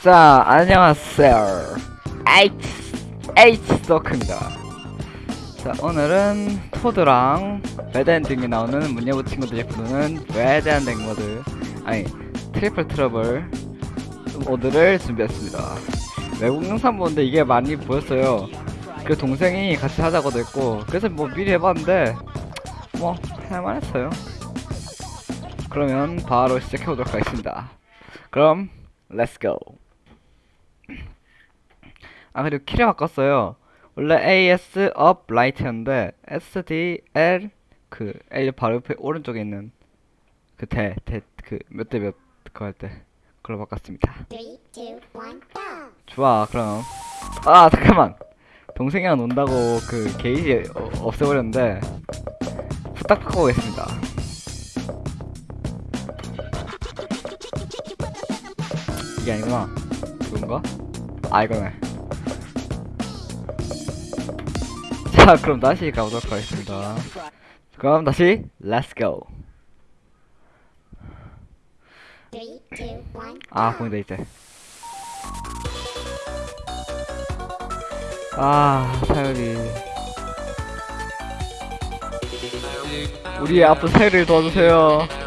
자, 안녕하세요. H, H 서크입니다. 자, 오늘은 토드랑 bad ending이 나오는 문예부 친구들이 부르는 bad ending 모드, 아니, Triple Trouble 모드를 준비했습니다. 외국 영상 보는데 이게 많이 보였어요. 그 동생이 같이 하자고도 했고, 그래서 뭐 미리 해봤는데, 뭐, 할만했어요. 그러면 바로 시작해보도록 하겠습니다. 그럼, let's go! 아 그리고 키를 바꿨어요. 원래 AS up right였는데 SDL 그 L 바로 옆에 오른쪽에 있는 그 대 대 그 몇 대 몇 그거 할 때 그걸로 바꿨습니다. Three, two, one, go! 좋아 그럼. 아 잠깐만. 동생이랑 논다고 그 게이지 어, 없애버렸는데 후딱 바꿔보겠습니다 이게 아니구나. 이건가? 아 이거네. 자 그럼 다시 가보도록 하겠습니다. 그럼 다시 two, one, 아 보인다 이제 아 사연이. 우리의 아픈 사연을 도와주세요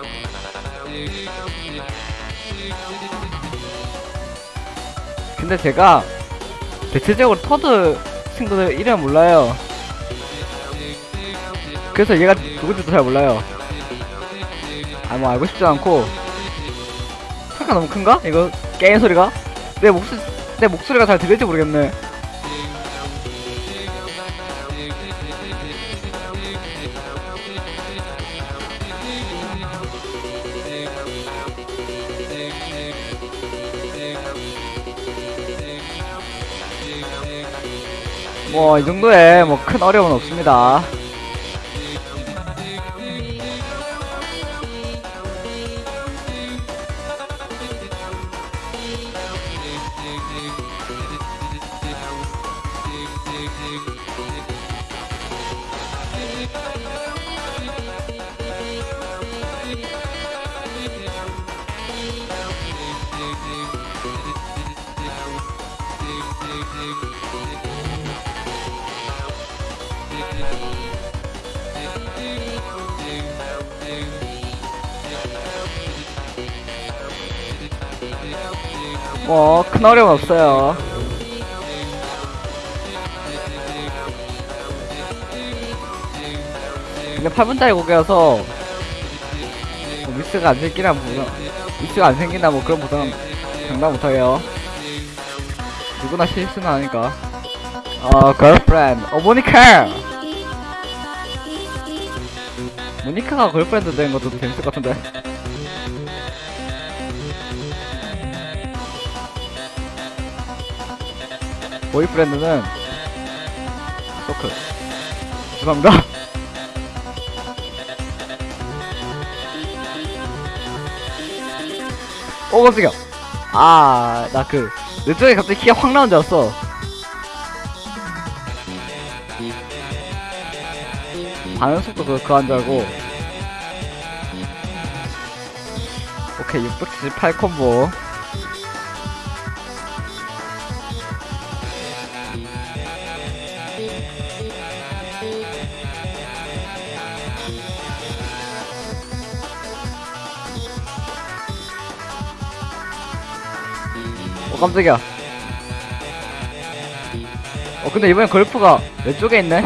근데 제가 대체적으로 터드 친구들 이름 몰라요 그래서 얘가 누군지도 잘 몰라요 아 뭐 알고 싶지도 않고 소리가 너무 큰가? 이거 게임 소리가? 내 목소리 내 목소리가 잘 들릴지 모르겠네. 뭐 이 정도에 뭐 큰 어려움은 없습니다. 뭐 큰 어려움 없어요. 근데 8분짜리 곡이어서 뭐 미스가 안 생기나 뭐 미스가 안 생긴다 뭐 그런 보상은 장담 못할게요. 누구나 실수는 하니까. 어, 걸프렌드. 어, 모니카! 모니카가 걸프렌드 된 것도 재밌을 것 같은데. 보이프렌드는 소크. 죄송합니다. 오 깜짝이야. 아나 그내 쪽에 갑자기 키가 확 나온 줄 알았어. 반응 속도 그, 그거 한줄 알고. 오케이 678 콤보 어 깜짝이야. 어 근데 이번엔 걸프가 왼쪽에 있네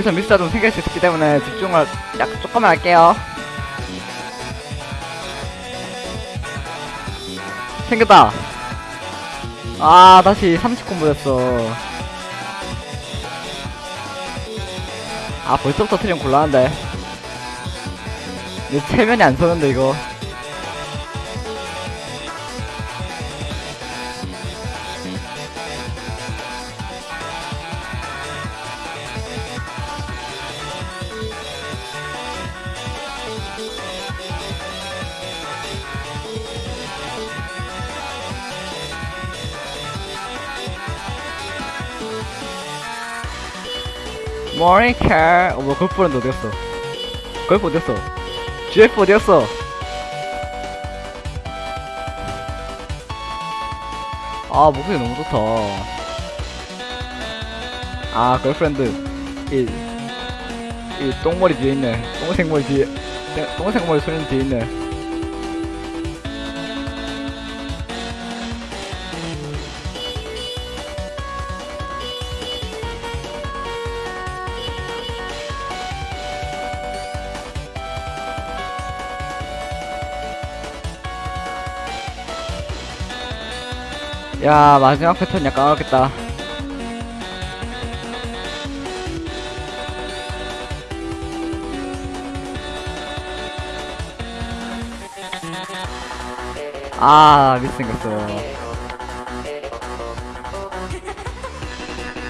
여기서 미스가 좀 생길 수 있기 때문에 집중을 약 조금만 할게요. 생겼다. 아 다시 30콤보 됐어. 아 벌써부터 트림 곤란한데. 내 체면이 안 서는데 이거. 모니카 어뭐 걸프렌드 어디갔어? 걸프 어디갔어? GF 어디갔어? 아 목소리 너무 좋다. 아 걸프렌드 이, 이 똥머리 뒤에 있네. 똥색 머리 뒤에 똥- 똥색 머리 소리는 뒤에 있네 야 마지막 패턴 약간 어렵겠다. 아 미스 생겼어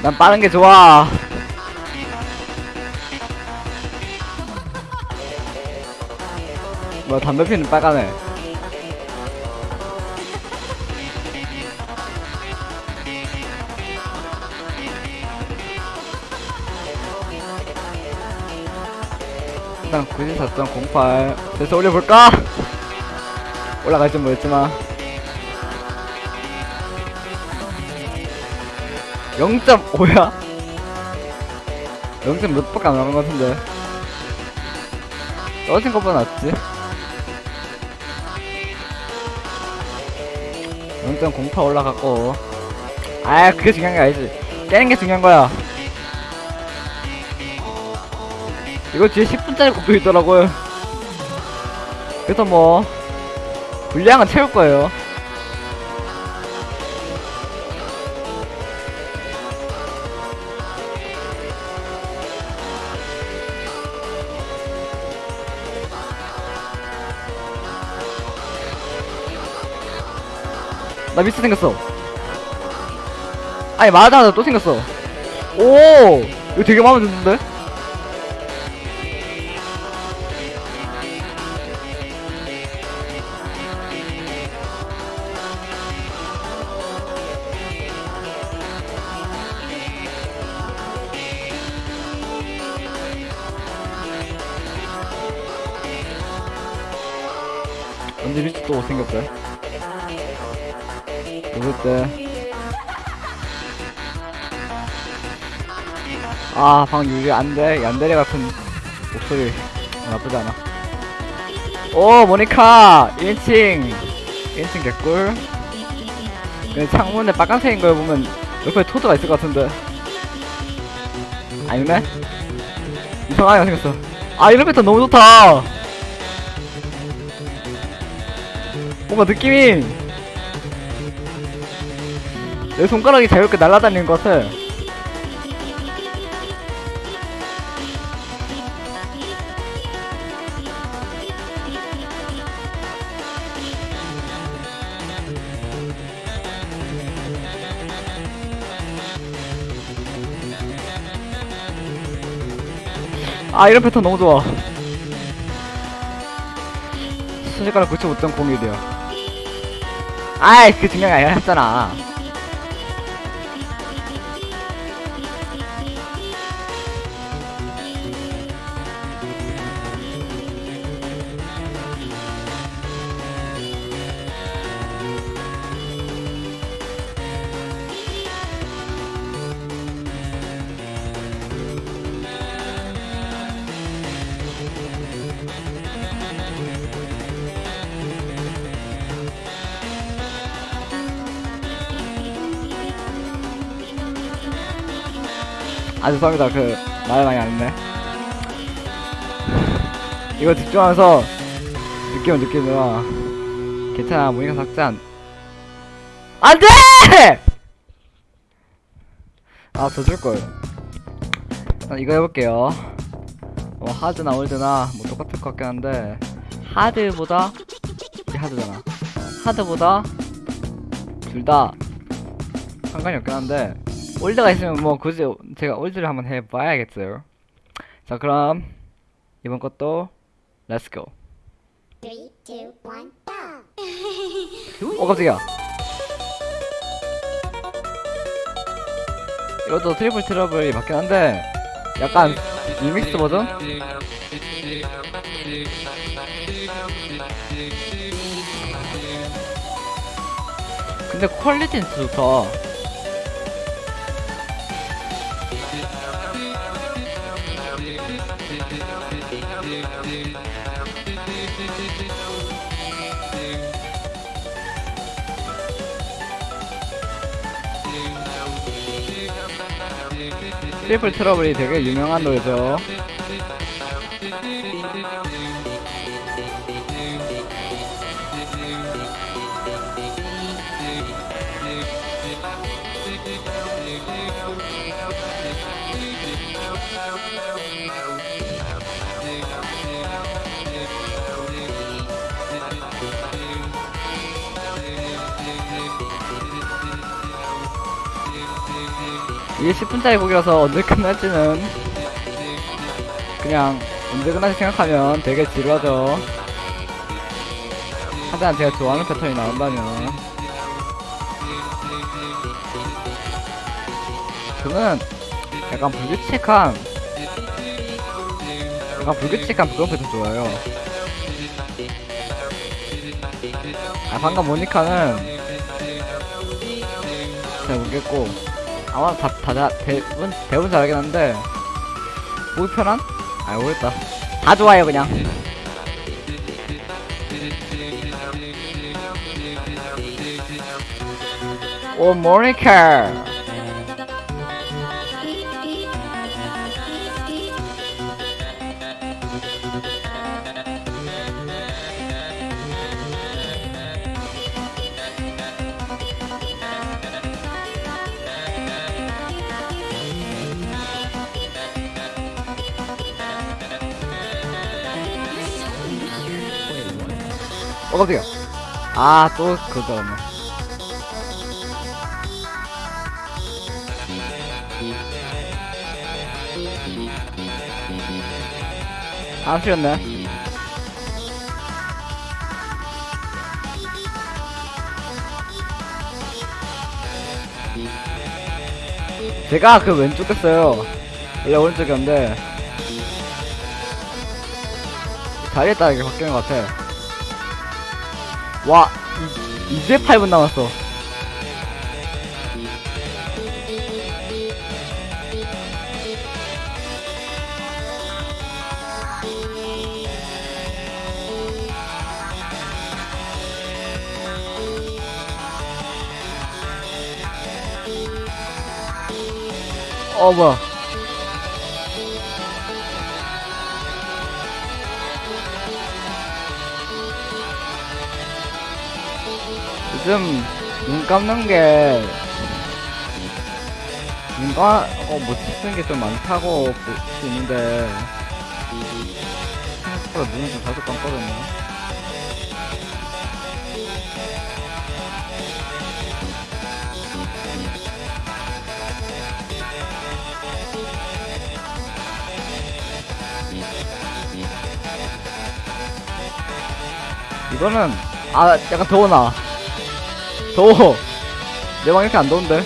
난 빠른 게 좋아. 뭐야 담배 피는 빨가 네 일단 94.08 돼서 올려볼까? 올라갈지 모르겠지만 0.5야? 0. 몇 밖에 안 나간 것 같은데 떨어진 것보다 낫지 0.08 올라갔고 아 그게 중요한 게 아니지 깨는 게 중요한 거야 이거 뒤에 10분짜리 곡도 있더라고요. 그래서 뭐 분량은 채울 거예요. 나 미스 생겼어. 아니 말하자마자 또 생겼어. 오! 이거 되게 마음에 드는데 모를 때. 아, 방 유리 안 돼. 얀데레 같은 목소리. 나쁘지 않아. 오, 모니카! 1인칭! 1인칭 개꿀. 그 창문에 빨간색인 걸 보면 옆에 토드가 있을 것 같은데. 아니네? 이상하게 생겼어. 아, 이런 패턴 너무 좋다! 뭔가 느낌이 내 손가락이 자유롭게 날아다니는 것 같아. 아 이런 패턴 너무 좋아 순식간에 95.01이야 아이 그 중요한 게 아니었잖아 아 죄송합니다. 그말 많이 안 했네 이거 집중하면서 느낌을 느끼느라 괜찮아. 모니카 삭제한. 안돼! 아더 줄걸. 난 이거 해볼게요. 뭐 하드나 올드나 뭐 똑같을 것 같긴 한데 하드보다 이게 하드잖아. 하드보다 둘 다 상관이 없긴 한데 old가 있으면 뭐 굳이 제가 old를 한번 해봐야겠어요 자 그럼 이번 것도 let's go Three, two, one, go! 어 깜짝이야 이것도 Triple Trouble이 맞긴 한데 약간 리믹스 버전? 근데 퀄리티는 진짜 좋다. 트리플 트러블이 되게 유명한 노래죠. 이게 10분짜리 곡이라서 언제 끝날지는 그냥 언제 끝날지 생각하면 되게 지루하죠. 하지만 제가 좋아하는 패턴이 나온다면 저는 약간 불규칙한 약간 불규칙한 그런 패턴 좋아요. 아 방금 모니카는 잘 모르겠고 아마 다, 다, 다, 대부분, 대부분 잘하긴 한데, 보기 편한? 아, 모르겠다. 다 좋아요, 그냥. 오, 모니카! 깜짝이야. 아, 또, 그거 들었네. 안 쉬었네. 제가 그 왼쪽 꼈어요. 원래 오른쪽이었는데, 자리에 따라 이게 바뀌는 것 같아. 와, 이, 이제 8분 남았어. 어, 뭐야. 요즘 눈 감는 게, 눈 감, 어, 못 쓰는 게 좀 많다고 있는데, 생각보다 눈이 좀 자주 감거든요. 이거는, 아, 약간 더워나. 더워. 내 방 이렇게 안 더운데?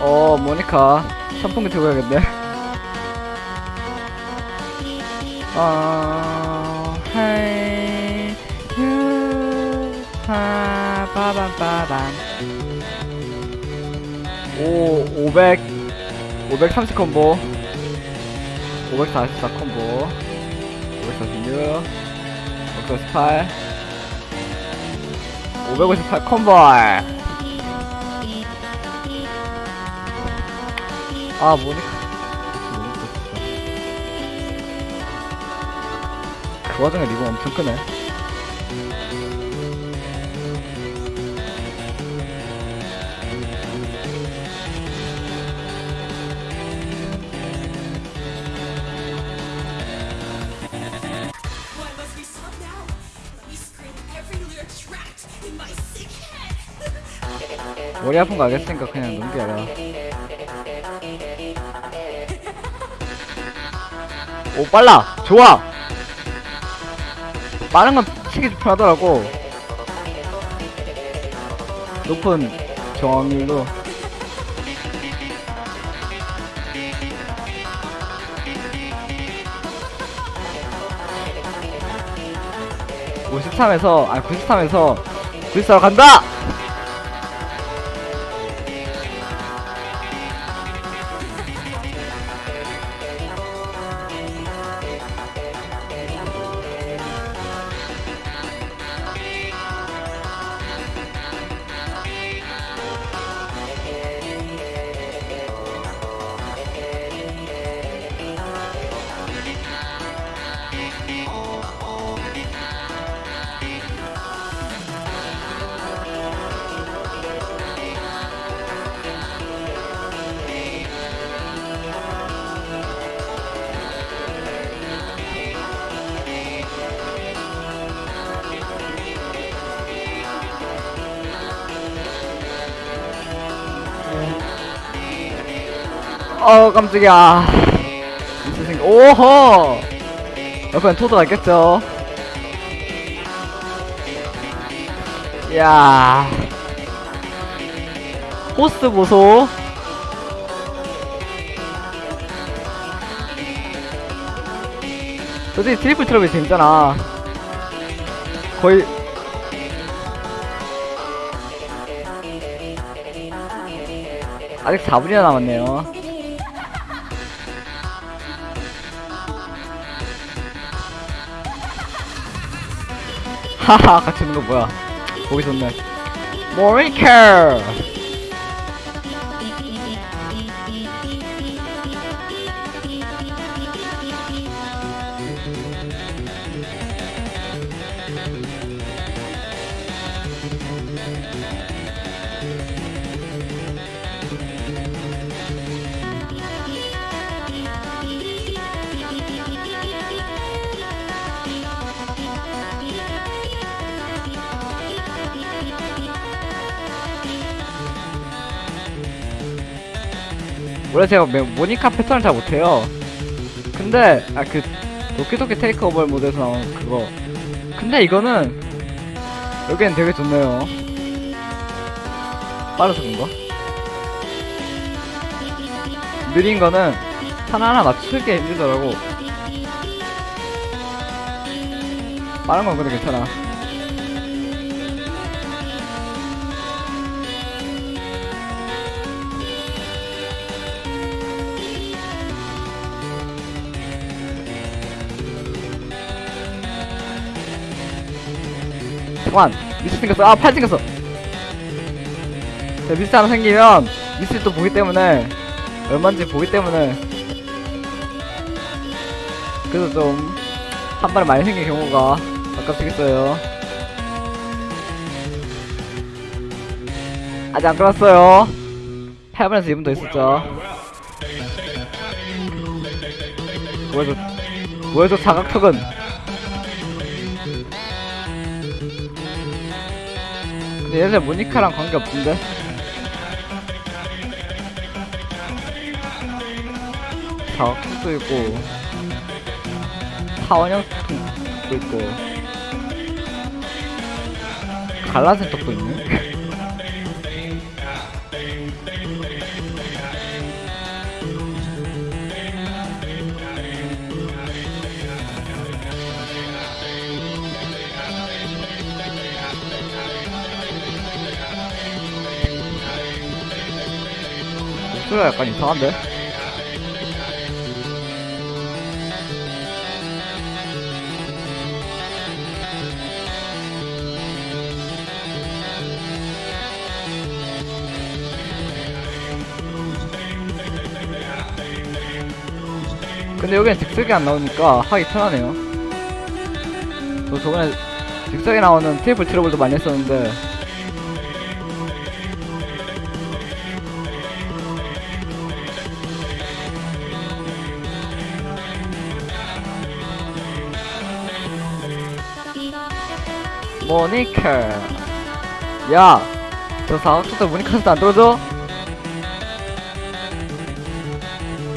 어, 모니카. 선풍기 들고 가야겠네. 어, 헤이, 유, 하, 빠밤, 빠밤. 오, 500, 530 콤보. 544 콤보. 546, 548, 558 콤보. 아, 모니카. 그 와중에 리본 엄청 크네. 머리 아픈 거 알겠으니까 그냥 넘겨라. 오, 빨라! 좋아! 빠른 건 치기 좀 편하더라고 높은 정확률로 (53에서) 아 (93에서) 구입사로 간다! 어 깜짝이야. 생 오호! 옆엔 토드가 있겠죠? 이야. 호스 보소. 솔직히 트리플 트러블 재밌잖아. 거의 아직 4분이나 남았네요 하하 같이 있는 거 뭐야? 보기 좋네. 모니카 원래 제가 모- 모니카 패턴을 잘 못해요. 근데 아 그 도끼도끼 테이크 오버 모드에서 나온 그거. 근데 이거는 여기엔 되게 좋네요. 빠르서 그런가? 느린 거는 하나하나 맞추기 힘들더라고. 빠른 건 근데 괜찮아 잠깐 미스 생겼어 아 팔 생겼어 자, 미스 하나 생기면 미스 또 보기 때문에 얼마인지 보기 때문에. 그래서 좀 한 발에 많이 생긴 경우가 아깝시겠어요. 아직 안 끝났어요. 8분에서 2분 더 있었죠. 뭐해줘 뭐해줘 자각턱은 근데 얘네 모니카랑 관계 없던데? 자각턱도 있고 타원형도 있고 갈라진 턱도 있네? 소리가 약간 이상한데? 근데 여기는 즉석이 안 나오니까 하기 편하네요. 저 저번에 즉석이 나오는 테이블 트러블도 많이 했었는데 모니카. 야저 사업자도 모니카한테 안 들어줘?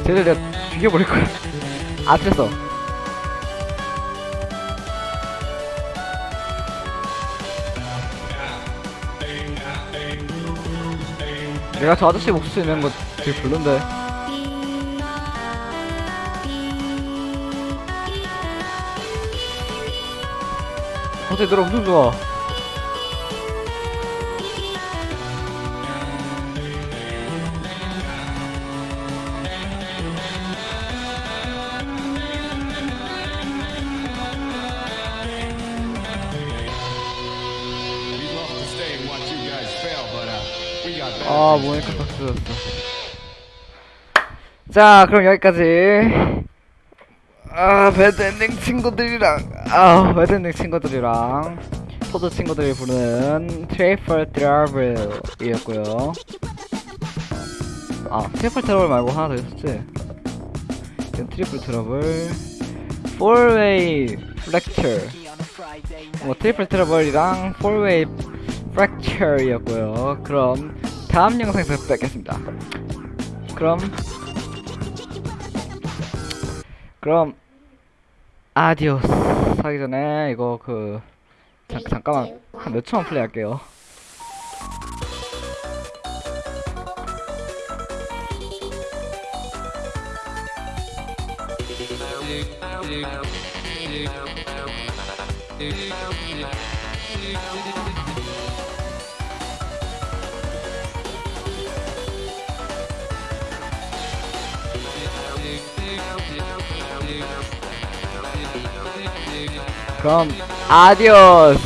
쟤들 내가 죽여버릴거야. 아 틀렸어. 내가 저 아저씨 목소리 내는 거 되게 별론데. Uh, we got better 아, to do. 박수였어. 자, 그럼 여기까지. 아, bad ending 친구들이랑, 아, bad ending 친구들이랑, 포드 친구들이 부르는 Triple Trouble 이었고요. 아, Triple Trouble 말고 하나 더 있었지? Triple Trouble, 4way Fracture. 뭐, Triple Trouble이랑 4way Fracture 이었고요. 그럼, 다음 영상에서 뵙겠습니다. 그럼, 그럼, adiós. 하기 전에 이거 그 잠, 잠깐만. 한 몇 초만 플레이 할게요 그럼 아디오스